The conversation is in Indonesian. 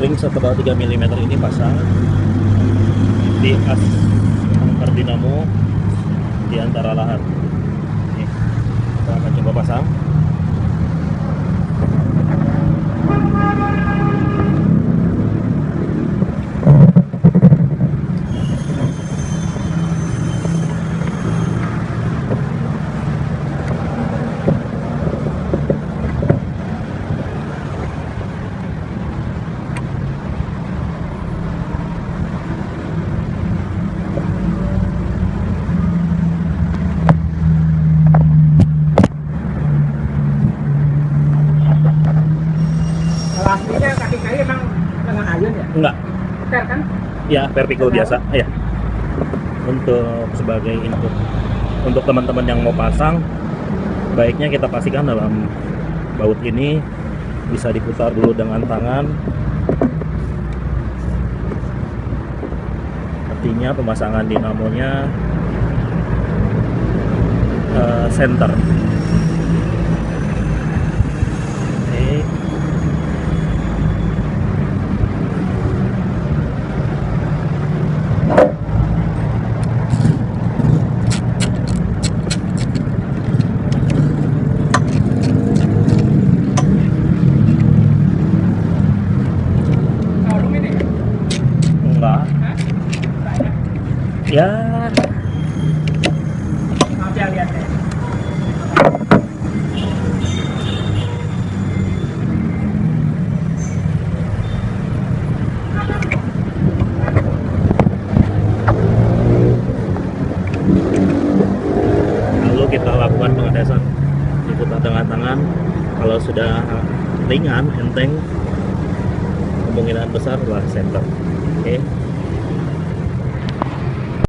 ring setebal 3 mm ini pasang. Di as angker dinamo di antara lahan enggak. Ter kan? ya vertical biasa ya untuk sebagai input. Untuk teman-teman yang mau pasang baiknya kita pastikan dalam baut ini bisa diputar dulu dengan tangan. Artinya pemasangan dinamonya eh, center Oke. Kalau ini kan? enggak Hah? Banyak. Ya. Lalu kita lakukan pengetesan diputar dengan tangan kalau sudah ringan enteng kemungkinan besar adalah center oke